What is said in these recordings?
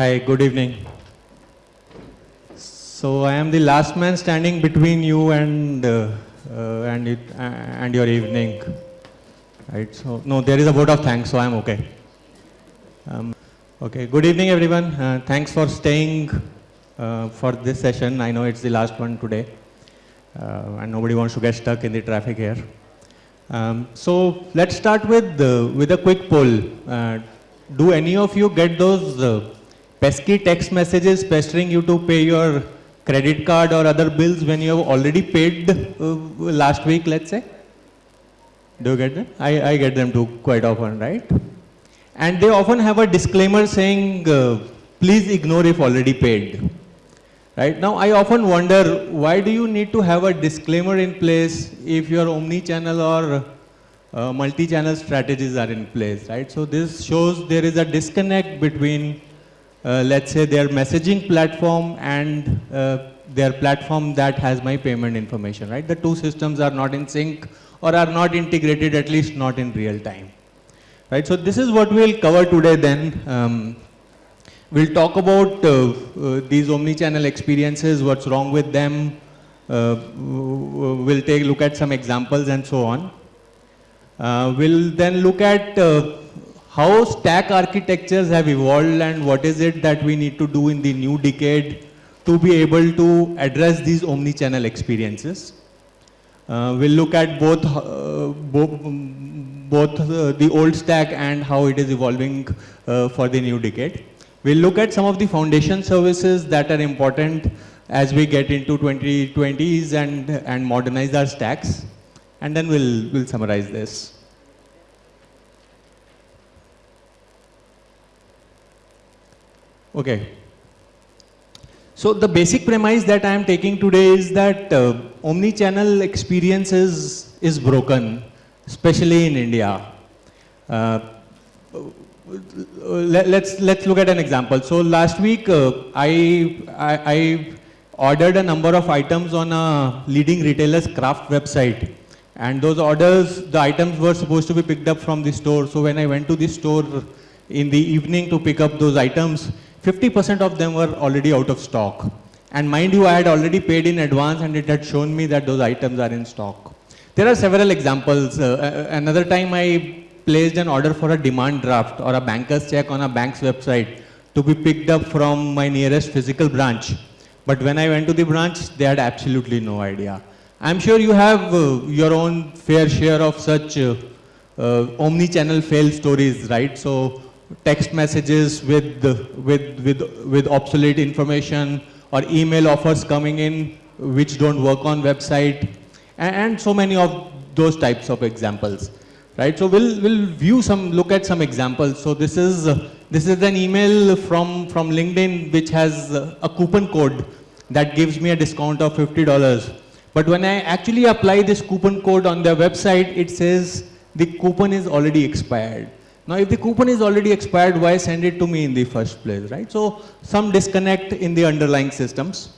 Hi, good evening. So I am the last man standing between you and uh, uh, and it, uh, and your evening, right? So no, there is a vote of thanks, so I am okay. Um, okay, good evening, everyone. Uh, thanks for staying uh, for this session. I know it's the last one today, uh, and nobody wants to get stuck in the traffic here. Um, so let's start with with a quick poll. Do any of you get those pesky text messages pestering you to pay your credit card or other bills when you have already paid uh, last week, let's say? Do you get them? I, I get them too quite often, right? And they often have a disclaimer saying, uh, please ignore if already paid. Right now, I often wonder why do you need to have a disclaimer in place if your omni-channel or uh, multi-channel strategies are in place, right? So this shows there is a disconnect between, uh, let's say, their messaging platform and uh, their platform that has my payment information, right? The two systems are not in sync or are not integrated, at least not in real time, right? So this is what we'll cover today then. Um, we'll talk about uh, uh, these omni-channel experiences, what's wrong with them. Uh, we'll take a look at some examples and so on. We'll then look at how stack architectures have evolved and what is it that we need to do in the new decade to be able to address these omni-channel experiences. Uh, we'll look at both, uh, bo both uh, the old stack and how it is evolving uh, for the new decade. We'll look at some of the foundation services that are important as we get into 2020s and, and modernize our stacks and then we'll, we'll summarize this. Okay. So the basic premise that I am taking today is that uh, omni-channel experience is, is broken, especially in India. Uh, let, us let's look at an example. So last week uh, I, I, I ordered a number of items on a leading retailer's craft website and those orders, the items were supposed to be picked up from the store. So when I went to the store in the evening to pick up those items, 50% of them were already out of stock. And mind you, I had already paid in advance and it had shown me that those items are in stock. There are several examples. Uh, another time I placed an order for a demand draft or a banker's check on a bank's website to be picked up from my nearest physical branch. But when I went to the branch, they had absolutely no idea. I'm sure you have uh, your own fair share of such uh, uh, omni-channel fail stories, right? So text messages with, with, with, with obsolete information or email offers coming in which don't work on website and, and so many of those types of examples, right? So we'll, we'll view some, look at some examples. So this is, this is an email from, from LinkedIn which has a coupon code that gives me a discount of $50 but when I actually apply this coupon code on their website, it says the coupon is already expired. Now, if the coupon is already expired, why send it to me in the first place, right? So, some disconnect in the underlying systems.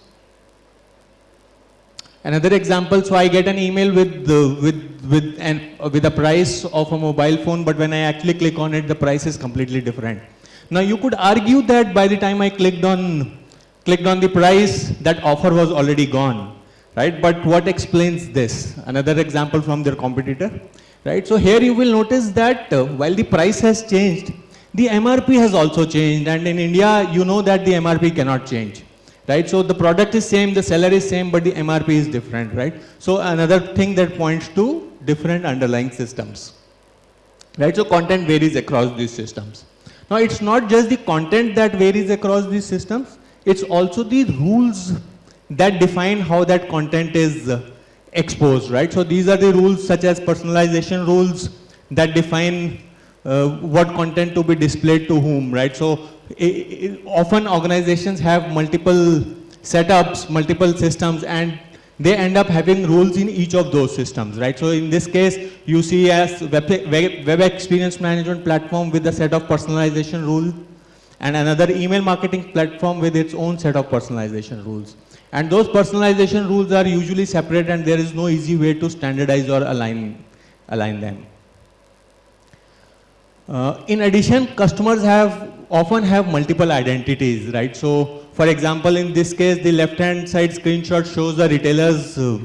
Another example, so I get an email with the, with with an with a price of a mobile phone, but when I actually click on it, the price is completely different. Now, you could argue that by the time I clicked on clicked on the price, that offer was already gone right? But what explains this? Another example from their competitor, right? So here you will notice that uh, while the price has changed, the MRP has also changed and in India, you know that the MRP cannot change, right? So the product is same, the seller is same, but the MRP is different, right? So another thing that points to different underlying systems, right? So content varies across these systems. Now it's not just the content that varies across these systems, it's also the rules that define how that content is uh, exposed, right? So these are the rules such as personalization rules that define uh, what content to be displayed to whom, right? So it, it, often organizations have multiple setups, multiple systems, and they end up having rules in each of those systems, right? So in this case, you see as web, web, web experience management platform with a set of personalization rules, and another email marketing platform with its own set of personalization rules. And those personalization rules are usually separate and there is no easy way to standardize or align, align them. Uh, in addition, customers have often have multiple identities, right? So, for example, in this case, the left-hand side screenshot shows the retailer's uh,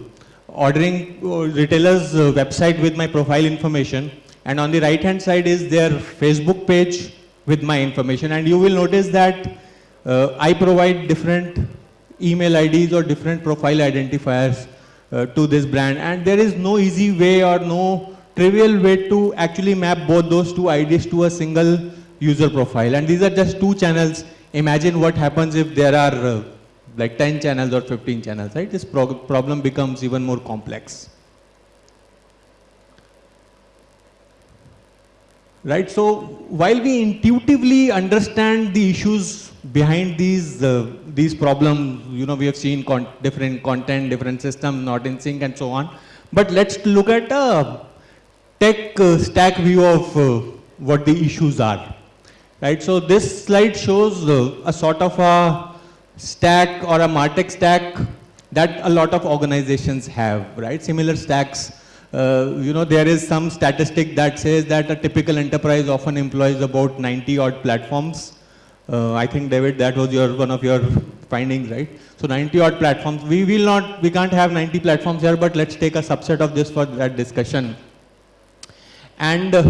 ordering, uh, retailer's uh, website with my profile information. And on the right-hand side is their Facebook page with my information. And you will notice that uh, I provide different email IDs or different profile identifiers uh, to this brand. And there is no easy way or no trivial way to actually map both those two IDs to a single user profile. And these are just two channels. Imagine what happens if there are uh, like 10 channels or 15 channels, right? This pro problem becomes even more complex. Right, so while we intuitively understand the issues behind these, uh, these problems, you know, we have seen con different content, different system, not in sync and so on. But let's look at a tech uh, stack view of uh, what the issues are. Right, so this slide shows uh, a sort of a stack or a MarTech stack that a lot of organizations have, right? Similar stacks. Uh, you know, there is some statistic that says that a typical enterprise often employs about 90 odd platforms. Uh, I think David, that was your one of your findings, right? So 90 odd platforms. We will not, we can't have 90 platforms here, but let's take a subset of this for that discussion. And, uh,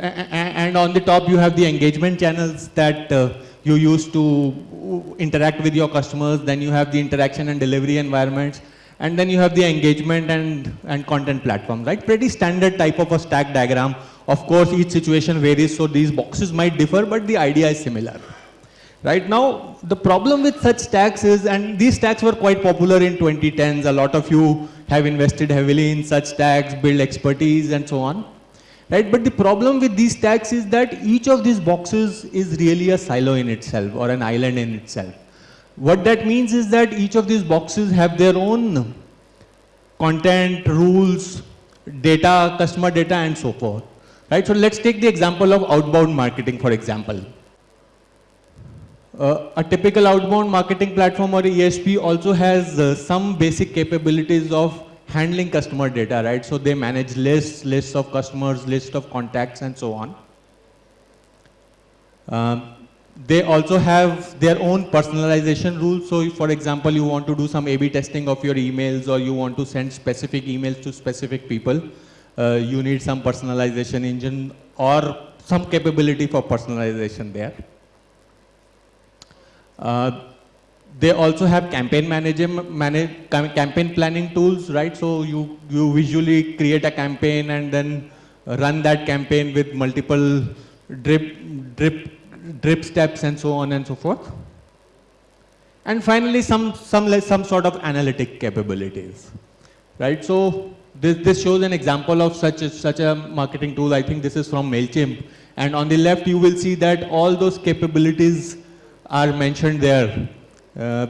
and on the top you have the engagement channels that uh, you use to interact with your customers, then you have the interaction and delivery environments, and then you have the engagement and, and content platform, right? Pretty standard type of a stack diagram. Of course, each situation varies, so these boxes might differ, but the idea is similar. Right now, the problem with such stacks is, and these stacks were quite popular in 2010s, a lot of you have invested heavily in such stacks, build expertise and so on right? But the problem with these stacks is that each of these boxes is really a silo in itself or an island in itself. What that means is that each of these boxes have their own content, rules, data, customer data and so forth. Right? So let's take the example of outbound marketing for example. Uh, a typical outbound marketing platform or ESP also has uh, some basic capabilities of handling customer data, right? So they manage lists, lists of customers, lists of contacts and so on. Um, they also have their own personalization rules. So for example, you want to do some A-B testing of your emails or you want to send specific emails to specific people, uh, you need some personalization engine or some capability for personalization there. Uh, they also have campaign management, manage, campaign planning tools, right? So you, you visually create a campaign and then run that campaign with multiple drip, drip, drip steps and so on and so forth. And finally, some, some, some sort of analytic capabilities, right? So this, this shows an example of such a, such a marketing tool. I think this is from MailChimp. And on the left, you will see that all those capabilities are mentioned there. Uh,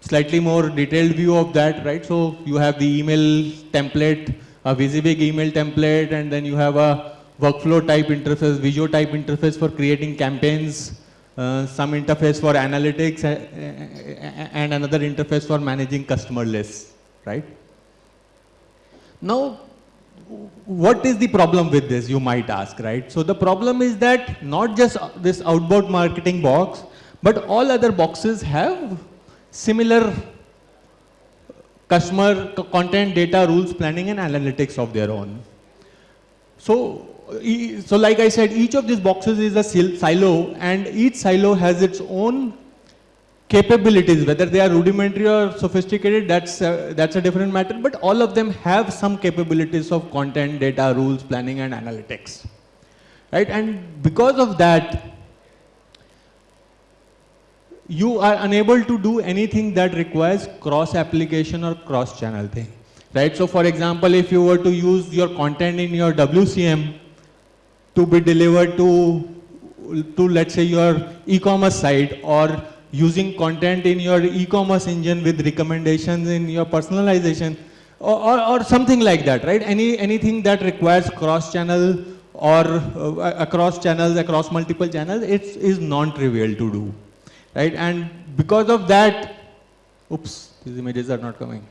slightly more detailed view of that, right? So you have the email template, a WYSIWYG email template, and then you have a workflow type interface, Visio type interface for creating campaigns, uh, some interface for analytics, uh, and another interface for managing customer lists, right? Now, what is the problem with this, you might ask, right? So the problem is that not just this outbound marketing box, but all other boxes have similar customer content, data, rules, planning and analytics of their own. So, so like I said, each of these boxes is a silo and each silo has its own capabilities, whether they are rudimentary or sophisticated, that's a, that's a different matter, but all of them have some capabilities of content, data, rules, planning and analytics. Right? And because of that, you are unable to do anything that requires cross application or cross channel thing. Right? So for example, if you were to use your content in your WCM to be delivered to, to let's say your e-commerce site or using content in your e-commerce engine with recommendations in your personalization or, or, or, something like that, right? Any, anything that requires cross-channel or uh, across channels, across multiple channels, it is non-trivial to do right? And because of that, oops, these images are not coming.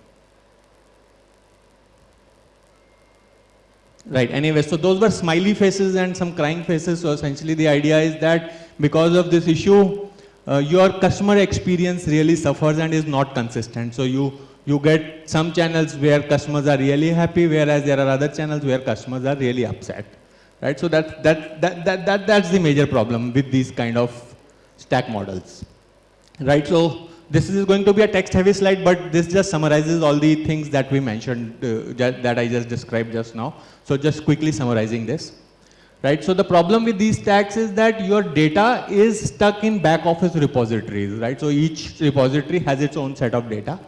Right, anyway, so those were smiley faces and some crying faces. So essentially the idea is that because of this issue, uh, your customer experience really suffers and is not consistent. So you, you get some channels where customers are really happy, whereas there are other channels where customers are really upset. Right? So that, that, that, that, that, that's the major problem with these kind of stack models. Right? So this is going to be a text heavy slide, but this just summarizes all the things that we mentioned, uh, that I just described just now. So just quickly summarizing this. Right? So the problem with these stacks is that your data is stuck in back office repositories, right? So each repository has its own set of data.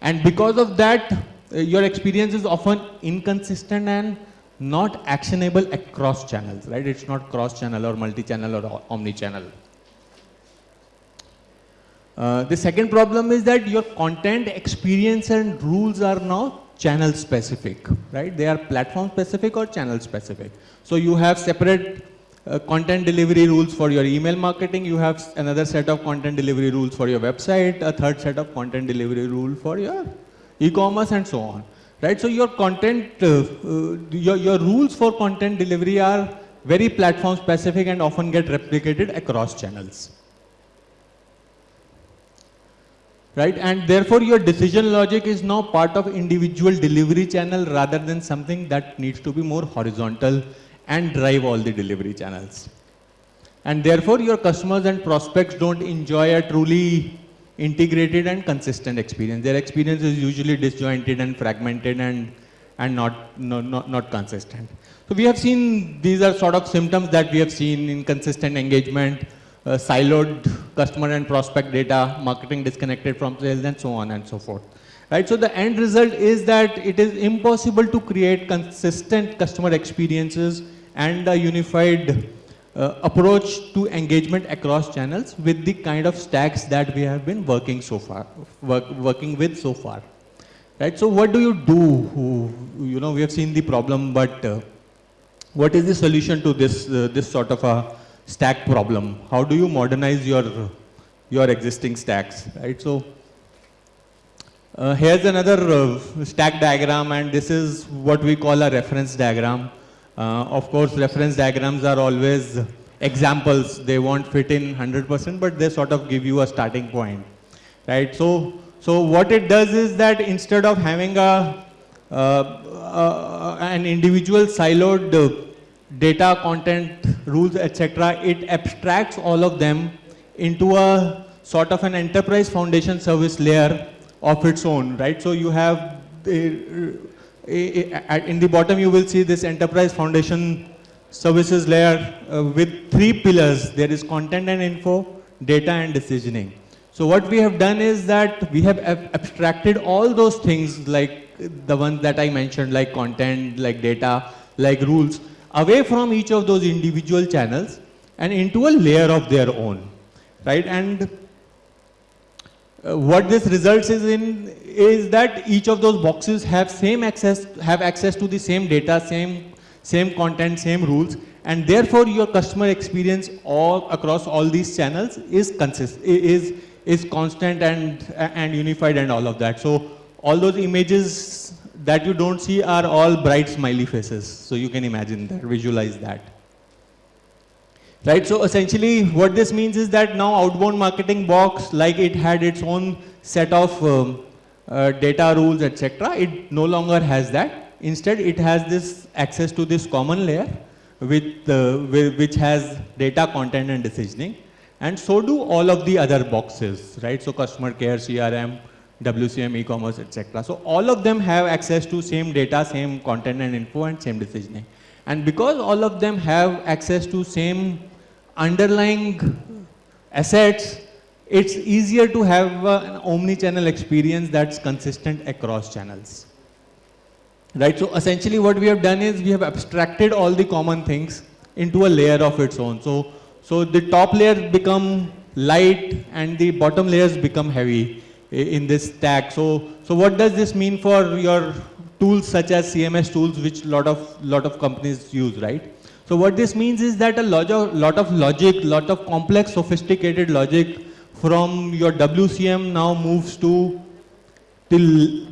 And because of that, uh, your experience is often inconsistent and not actionable across channels, right? It's not cross-channel or multi-channel or omni-channel. Uh, the second problem is that your content experience and rules are now channel specific, right? They are platform specific or channel specific. So you have separate uh, content delivery rules for your email marketing, you have another set of content delivery rules for your website, a third set of content delivery rule for your e-commerce and so on, right? So your content, uh, uh, your, your rules for content delivery are very platform specific and often get replicated across channels. Right? And therefore your decision logic is now part of individual delivery channel rather than something that needs to be more horizontal and drive all the delivery channels. And therefore your customers and prospects don't enjoy a truly integrated and consistent experience. Their experience is usually disjointed and fragmented and, and not, not, not, not consistent. So we have seen, these are sort of symptoms that we have seen inconsistent engagement, uh, siloed customer and prospect data, marketing disconnected from sales and so on and so forth. Right, so the end result is that it is impossible to create consistent customer experiences and a unified uh, approach to engagement across channels with the kind of stacks that we have been working so far, work, working with so far. Right, so what do you do? You know, we have seen the problem, but uh, what is the solution to this, uh, this sort of a stack problem. How do you modernize your, your existing stacks, right? So uh, here's another uh, stack diagram and this is what we call a reference diagram. Uh, of course, reference diagrams are always examples. They won't fit in 100%, but they sort of give you a starting point, right? So, so what it does is that instead of having a, uh, uh, an individual siloed data, content, rules, etc., it abstracts all of them into a sort of an enterprise foundation service layer of its own, right? So you have, in the bottom you will see this enterprise foundation services layer uh, with three pillars. There is content and info, data and decisioning. So what we have done is that we have ab abstracted all those things like the ones that I mentioned, like content, like data, like rules, away from each of those individual channels and into a layer of their own, right? And uh, what this results is in is that each of those boxes have same access, have access to the same data, same, same content, same rules, and therefore your customer experience all across all these channels is consist, is, is constant and, and unified and all of that. So all those images that you don't see are all bright smiley faces. So you can imagine that, visualize that. Right, so essentially what this means is that now outbound marketing box, like it had its own set of um, uh, data rules, etc. It no longer has that. Instead, it has this access to this common layer with, uh, with, which has data, content, and decisioning. And so do all of the other boxes, right? So customer care, CRM, WCM, e-commerce, etc. So all of them have access to same data, same content and info and same decisioning. And because all of them have access to same underlying assets, it's easier to have uh, an omni-channel experience that's consistent across channels. Right, so essentially what we have done is we have abstracted all the common things into a layer of its own. So, so the top layers become light and the bottom layers become heavy in this stack. So, so what does this mean for your tools such as CMS tools, which lot of lot of companies use, right? So what this means is that a lot of, lot of logic, lot of complex, sophisticated logic from your WCM now moves to till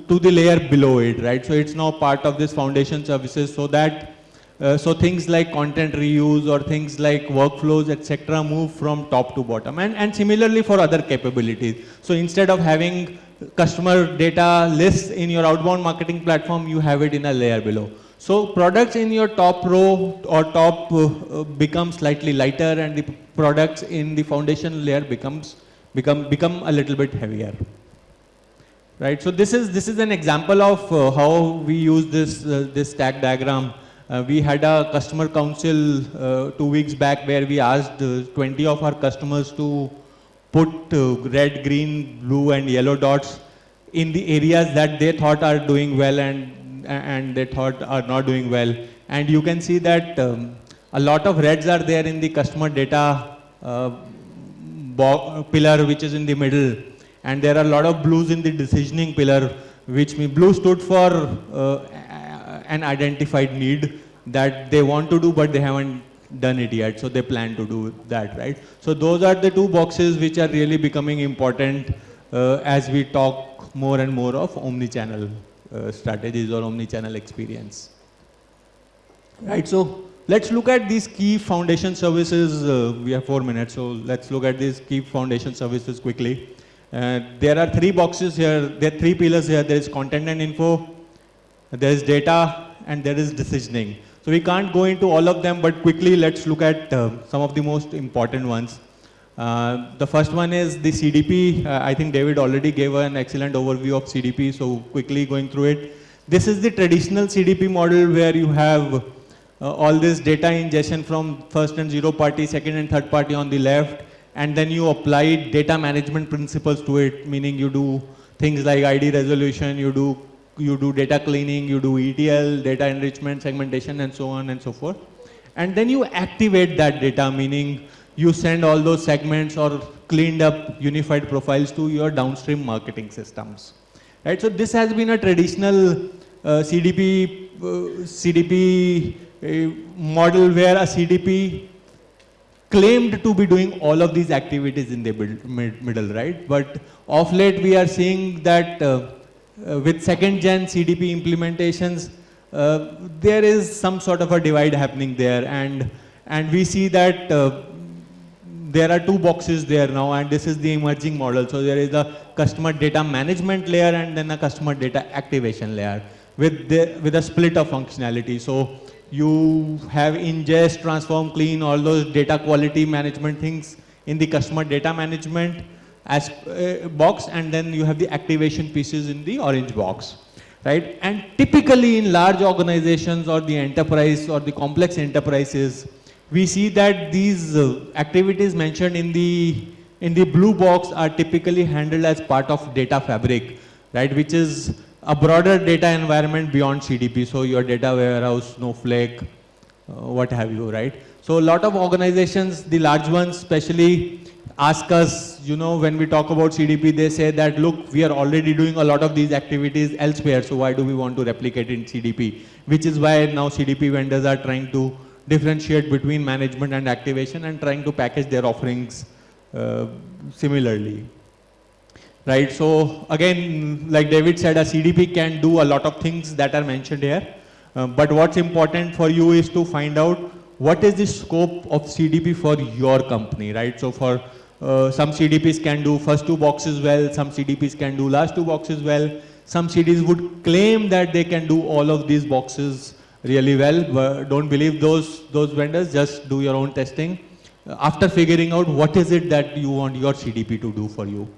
to the layer below it, right? So it's now part of this foundation services so that Uh, so things like content reuse or things like workflows, etc., move from top to bottom. And, and similarly for other capabilities. So instead of having customer data lists in your outbound marketing platform, you have it in a layer below. So products in your top row or top uh, become slightly lighter and the products in the foundation layer becomes become become a little bit heavier. Right. So this is this is an example of uh, how we use this uh, this stack diagram uh, we had a customer council uh, two weeks back where we asked uh, 20 of our customers to put uh, red, green, blue and yellow dots in the areas that they thought are doing well and, and they thought are not doing well. And you can see that um, a lot of reds are there in the customer data uh, pillar which is in the middle. And there are a lot of blues in the decisioning pillar which blue stood for uh, an identified need that they want to do but they haven't done it yet. So they plan to do that, right? So those are the two boxes which are really becoming important uh, as we talk more and more of omni-channel uh, strategies or omni-channel experience. Right, so let's look at these key foundation services. Uh, we have four minutes, so let's look at these key foundation services quickly. Uh, there are three boxes here, there are three pillars here. There is content and info, there is data and there is decisioning. So we can't go into all of them, but quickly let's look at uh, some of the most important ones. Uh, the first one is the CDP. Uh, I think David already gave an excellent overview of CDP, so quickly going through it. This is the traditional CDP model where you have uh, all this data ingestion from first and zero party, second and third party on the left, and then you apply data management principles to it, meaning you do things like ID resolution, you do you do data cleaning, you do ETL, data enrichment, segmentation, and so on and so forth. And then you activate that data, meaning you send all those segments or cleaned up unified profiles to your downstream marketing systems. Right? So this has been a traditional uh, CDP, uh, CDP uh, model where a CDP claimed to be doing all of these activities in the middle, right? But of late we are seeing that uh, with second gen CDP implementations, uh, there is some sort of a divide happening there and, and we see that uh, there are two boxes there now and this is the emerging model. So there is a customer data management layer and then a customer data activation layer with, the, with a split of functionality. So you have ingest, transform, clean, all those data quality management things in the customer data management as uh, box and then you have the activation pieces in the orange box right? And typically in large organizations or the enterprise or the complex enterprises we see that these uh, activities mentioned in the in the blue box are typically handled as part of data fabric right? Which is a broader data environment beyond CDP so your data warehouse snowflake uh, what have you right? So a lot of organizations the large ones especially ask us, you know, when we talk about CDP, they say that, look, we are already doing a lot of these activities elsewhere, so why do we want to replicate in CDP? Which is why now CDP vendors are trying to differentiate between management and activation and trying to package their offerings uh, similarly. Right, so again, like David said, a CDP can do a lot of things that are mentioned here. Uh, but what's important for you is to find out what is the scope of CDP for your company, right? So for uh, some CDPs can do first two boxes well, some CDPs can do last two boxes well. Some CDPs would claim that they can do all of these boxes really well. But don't believe those, those vendors, just do your own testing. Uh, after figuring out what is it that you want your CDP to do for you.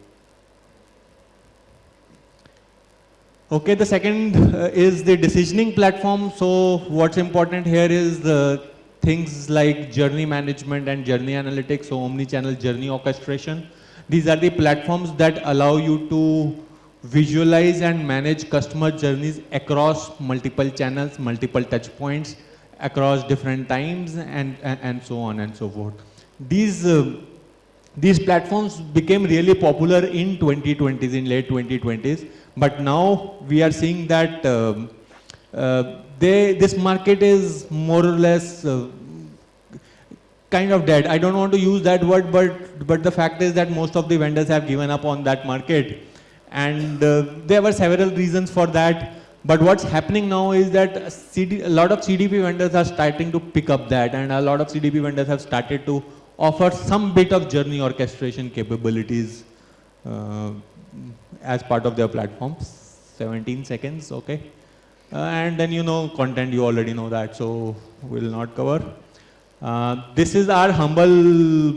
Okay, the second uh, is the decisioning platform. So what's important here is the things like journey management and journey analytics, so omni-channel journey orchestration. These are the platforms that allow you to visualize and manage customer journeys across multiple channels, multiple touch points, across different times and, and, and so on and so forth. These, uh, these platforms became really popular in 2020s, in late 2020s, but now we are seeing that um, they, this market is more or less uh, kind of dead. I don't want to use that word, but, but the fact is that most of the vendors have given up on that market. And uh, there were several reasons for that. But what's happening now is that CD, a lot of CDP vendors are starting to pick up that and a lot of CDP vendors have started to offer some bit of journey orchestration capabilities uh, as part of their platforms. 17 seconds, okay. Uh, and then you know content, you already know that, so we'll not cover. Uh, this is our humble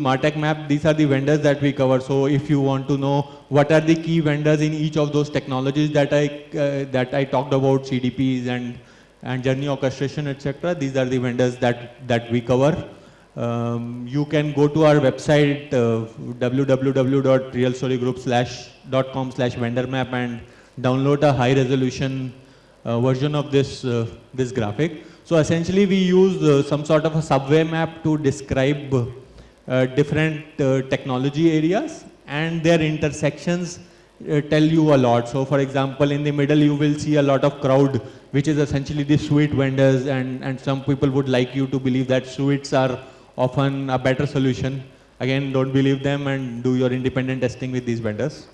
Martech map. These are the vendors that we cover. So if you want to know what are the key vendors in each of those technologies that I uh, that I talked about, CDPs and and journey orchestration, etc. These are the vendors that that we cover. Um, you can go to our website uh, www.realstorygroup.com slash vendor map and download a high resolution version of this uh, this graphic. So essentially we use uh, some sort of a subway map to describe uh, different uh, technology areas and their intersections uh, tell you a lot. So for example, in the middle you will see a lot of crowd which is essentially the suite vendors and, and some people would like you to believe that suites are often a better solution. Again, don't believe them and do your independent testing with these vendors.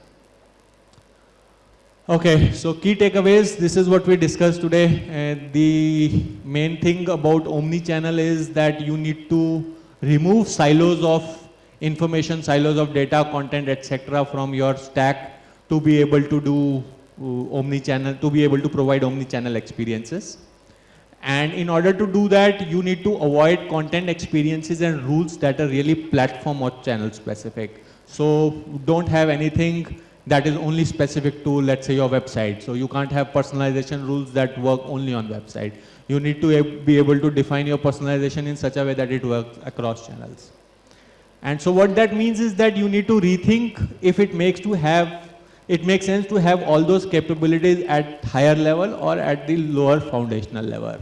Okay, so key takeaways, this is what we discussed today. Uh, the main thing about omni-channel is that you need to remove silos of information, silos of data, content, etc. from your stack to be able to do uh, omni-channel, to be able to provide omni-channel experiences. And in order to do that, you need to avoid content experiences and rules that are really platform or channel specific. So don't have anything that is only specific to, let's say, your website. So you can't have personalization rules that work only on website. You need to be able to define your personalization in such a way that it works across channels. And so what that means is that you need to rethink if it makes to have, it makes sense to have all those capabilities at higher level or at the lower foundational level.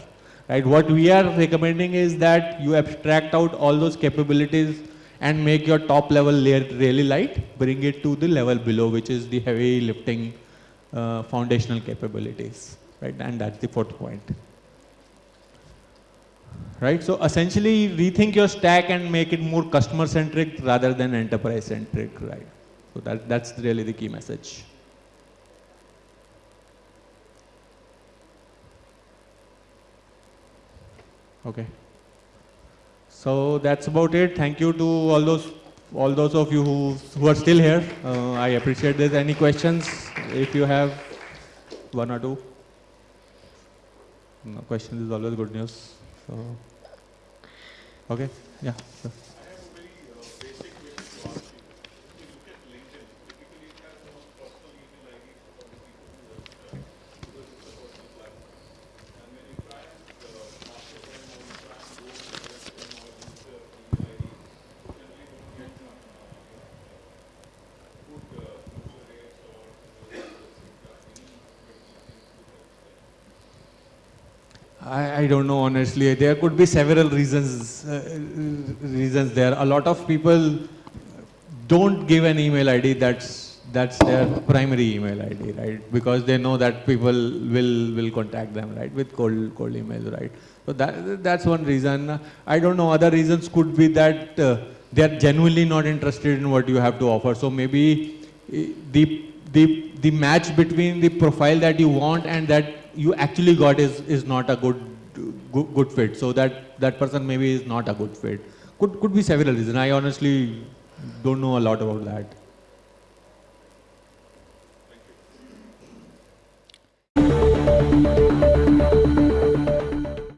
Right? What we are recommending is that you abstract out all those capabilities and make your top level layer really light, bring it to the level below, which is the heavy lifting uh, foundational capabilities, right? And that's the fourth point. Right, so essentially rethink your stack and make it more customer centric rather than enterprise centric, right? So that, that's really the key message. Okay. So that's about it. Thank you to all those all those of you who, who are still here. Uh, I appreciate this. Any questions? If you have one or two. No questions is always good news. So, okay, yeah. Sure. I, I don't know honestly. There could be several reasons. Uh, reasons there. A lot of people don't give an email ID that's that's their primary email ID, right? Because they know that people will will contact them, right, with cold cold emails, right? So that that's one reason. I don't know. Other reasons could be that uh, they are genuinely not interested in what you have to offer. So maybe eh, the the the match between the profile that you want and that you actually got is, is not a good, good fit. So that, that person maybe is not a good fit. Could, could be several reasons. I honestly don't know a lot about that.